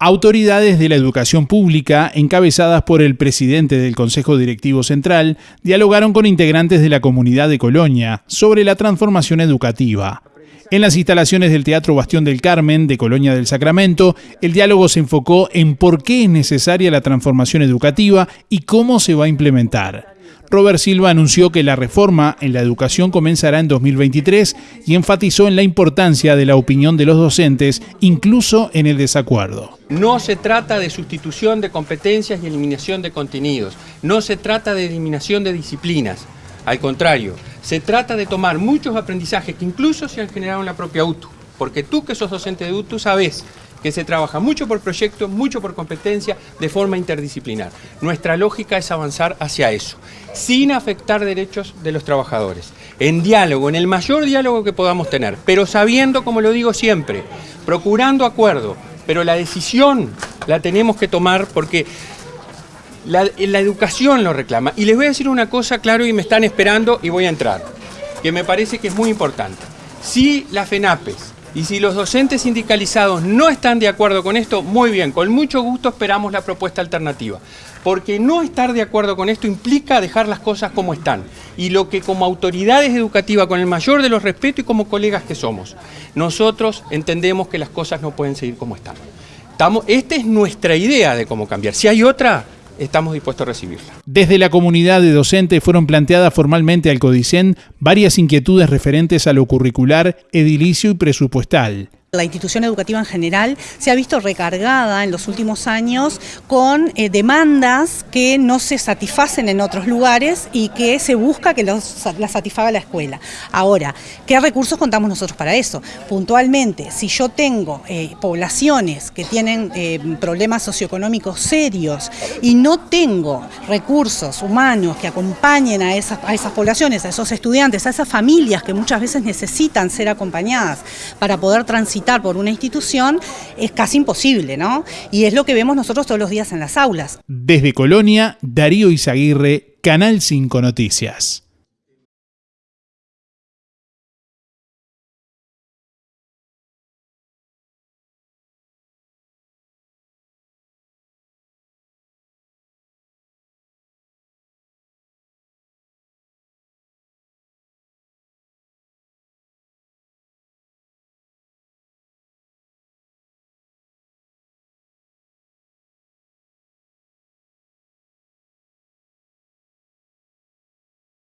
Autoridades de la educación pública, encabezadas por el presidente del Consejo Directivo Central, dialogaron con integrantes de la comunidad de Colonia sobre la transformación educativa. En las instalaciones del Teatro Bastión del Carmen de Colonia del Sacramento, el diálogo se enfocó en por qué es necesaria la transformación educativa y cómo se va a implementar. Robert Silva anunció que la reforma en la educación comenzará en 2023 y enfatizó en la importancia de la opinión de los docentes, incluso en el desacuerdo. No se trata de sustitución de competencias y eliminación de contenidos, no se trata de eliminación de disciplinas, al contrario, se trata de tomar muchos aprendizajes que incluso se han generado en la propia UTU, porque tú que sos docente de UTU sabes que se trabaja mucho por proyecto, mucho por competencia, de forma interdisciplinar. Nuestra lógica es avanzar hacia eso, sin afectar derechos de los trabajadores, en diálogo, en el mayor diálogo que podamos tener, pero sabiendo, como lo digo siempre, procurando acuerdo, pero la decisión la tenemos que tomar porque la, educación lo reclama. Y les voy a decir una cosa, claro, y me están esperando y voy a entrar, que me parece que es muy importante. Si la FENAPES y si los docentes sindicalizados no están de acuerdo con esto, muy bien, con mucho gusto esperamos la propuesta alternativa. Porque no estar de acuerdo con esto implica dejar las cosas como están. Y lo que como autoridades educativas, con el mayor de los respetos y como colegas que somos, nosotros entendemos que las cosas no pueden seguir como están. Estamos, esta es nuestra idea de cómo cambiar. Si hay otra, estamos dispuestos a recibirla. Desde la comunidad de docentes fueron planteadas formalmente al CODICEN varias inquietudes referentes a lo curricular, edilicio y presupuestal. La institución educativa en general se ha visto recargada en los últimos años con eh, demandas que no se satisfacen en otros lugares y que se busca que las satisfaga la escuela. Ahora, ¿qué recursos contamos nosotros para eso? Puntualmente, si yo tengo eh, poblaciones que tienen eh, problemas socioeconómicos serios y no tengo recursos humanos que acompañen a esas, a esas poblaciones, a esos estudiantes, a esas familias que muchas veces necesitan ser acompañadas para poder por una institución es casi imposible, ¿no? Y es lo que vemos nosotros todos los días en las aulas. Desde Colonia, Darío Izaguirre, Canal 5 Noticias.